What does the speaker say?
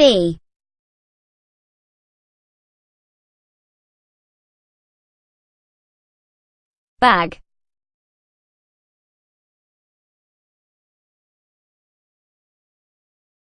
B bag.